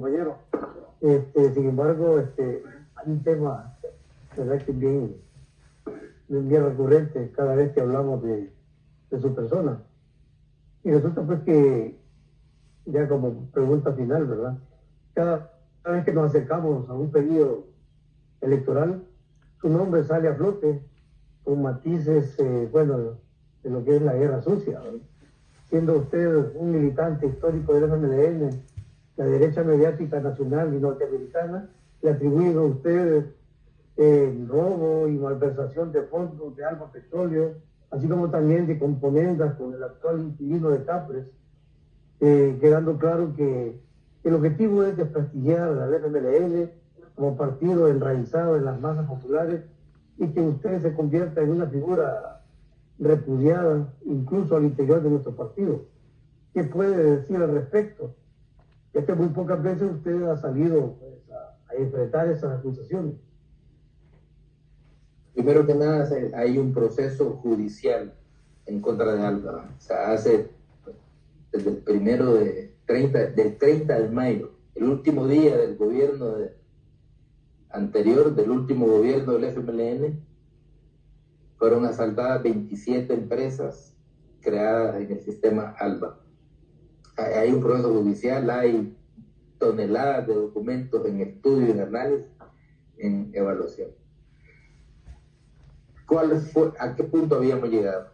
compañero. Este, sin embargo, este, hay un tema, ¿verdad? Que bien, bien recurrente cada vez que hablamos de, de su persona. Y resulta pues que, ya como pregunta final, ¿verdad? Cada, vez que nos acercamos a un periodo electoral, su nombre sale a flote con matices, eh, bueno, de lo que es la guerra sucia. Siendo usted un militante histórico del MLN, la derecha mediática nacional y norteamericana le atribuyen a usted eh, robo y malversación de fondos de Alba Petróleo, así como también de componendas con el actual inquilino de Capres, eh, quedando claro que el objetivo es desprestigiar la FMLN como partido enraizado en las masas populares y que usted se convierta en una figura repudiada incluso al interior de nuestro partido. ¿Qué puede decir al respecto? Es que muy pocas veces usted ha salido pues, a, enfrentar esas acusaciones. Primero que nada, hay un proceso judicial en contra de Alba. O hace desde el primero de 30, del 30 de mayo, el último día del gobierno anterior, del último gobierno del FMLN, fueron asaltadas 27 empresas creadas en el sistema ALBA hay un proceso judicial, hay toneladas de documentos en estudio, en análisis, en evaluación. ¿Cuál fue, ¿A qué punto habíamos llegado?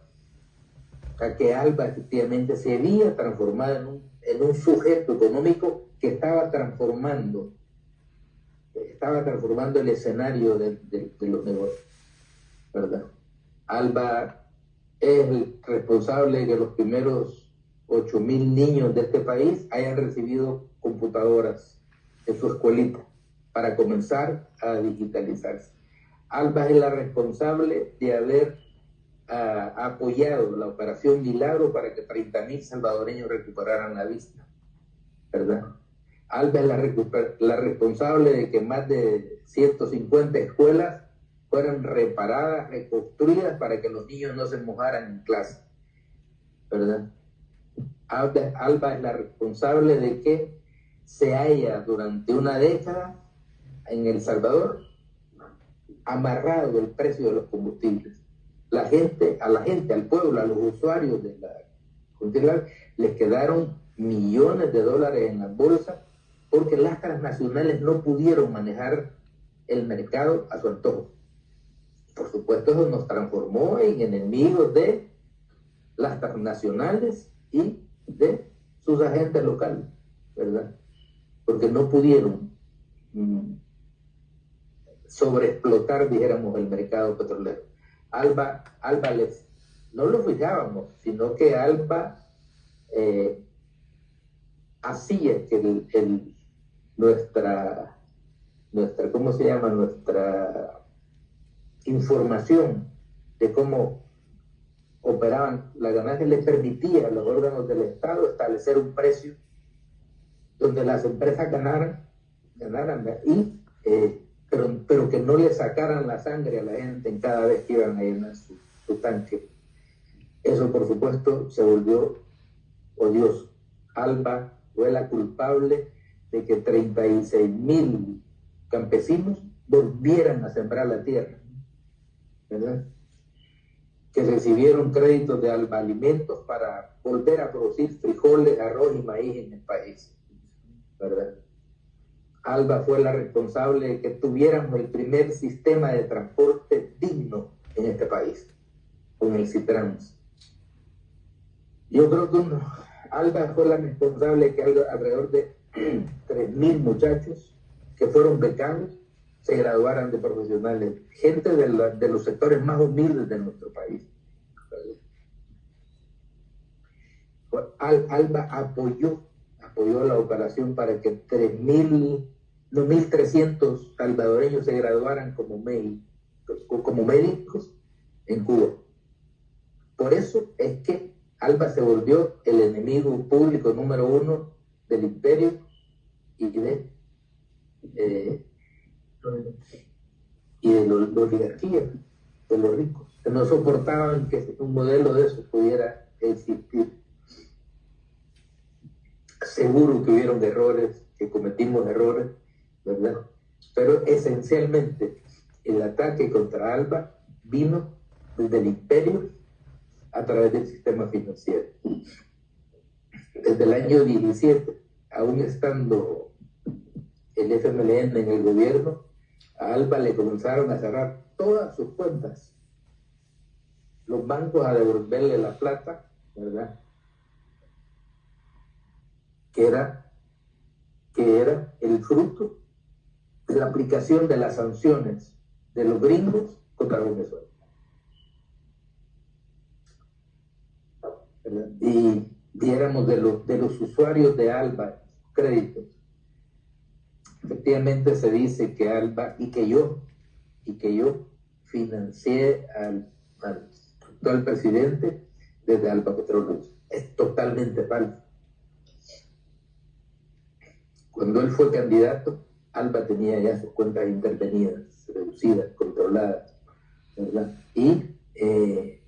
A que Alba efectivamente se había transformado en un, en un sujeto económico que estaba transformando, estaba transformando el escenario de, de los negocios, ¿verdad? Alba es el responsable de los primeros 8 mil niños de este país hayan recibido computadoras en su escuelita para comenzar a digitalizarse. Alba es la responsable de haber ah, apoyado la operación Milagro para que 30 mil salvadoreños recuperaran la vista, ¿verdad? Alba es la, la responsable de que más de 150 escuelas fueran reparadas, reconstruidas para que los niños no se mojaran en clase, ¿verdad? Alba es la responsable de que se haya durante una década en El Salvador amarrado el precio de los combustibles. La gente, a la gente, al pueblo, a los usuarios de la les quedaron millones de dólares en la bolsa porque las transnacionales no pudieron manejar el mercado a su antojo. Por supuesto, eso nos transformó en enemigos de las transnacionales y de sus agentes locales, ¿verdad? Porque no pudieron mm, sobreexplotar, dijéramos, el mercado petrolero. Alba, Alba les, no lo fijábamos, sino que Alba eh, hacía que nuestra, nuestra, ¿cómo se llama? Nuestra información de cómo operaban, la ganancia les permitía a los órganos del Estado establecer un precio donde las empresas ganaran, ganaran y, eh, pero, pero, que no le sacaran la sangre a la gente en cada vez que iban a llenar su, su tanque. Eso, por supuesto, se volvió odioso. Alba fue la culpable de que 36 mil campesinos volvieran a sembrar la tierra. ¿Verdad? Que recibieron créditos de Alimentos para volver a producir frijoles, arroz y maíz en el país. ¿verdad? Alba fue la responsable de que tuviéramos el primer sistema de transporte digno en este país, con el Citrans. Yo creo que Alba fue la responsable de que alrededor de 3.000 muchachos que fueron becados se graduaran de profesionales, gente de, los sectores más humildes de nuestro país. Alba apoyó, apoyó la operación para que 3.000, no 1.300 salvadoreños se graduaran como, como médicos en Cuba. Por eso es que Alba se volvió el enemigo público número uno del imperio y de eh, y de la oligarquía, de los ricos, que no soportaban que un modelo de eso pudiera existir. Seguro que hubieron errores que cometimos errores, ¿verdad? Pero esencialmente el ataque contra Alba vino desde el imperio a través del sistema financiero. Desde el año 17, aún estando el FMLN en el gobierno, a Alba le comenzaron a cerrar todas sus cuentas. Los bancos a devolverle la plata, ¿verdad? Que era, que era el fruto de la aplicación de las sanciones de los gringos contra Venezuela. Y viéramos de los, de los usuarios de Alba créditos. Efectivamente se dice que Alba y que yo, y que yo financié al, al actual presidente desde Alba Petróleos. Es totalmente falso. Cuando él fue candidato, Alba tenía ya sus cuentas intervenidas, reducidas, controladas, ¿verdad? Y eh,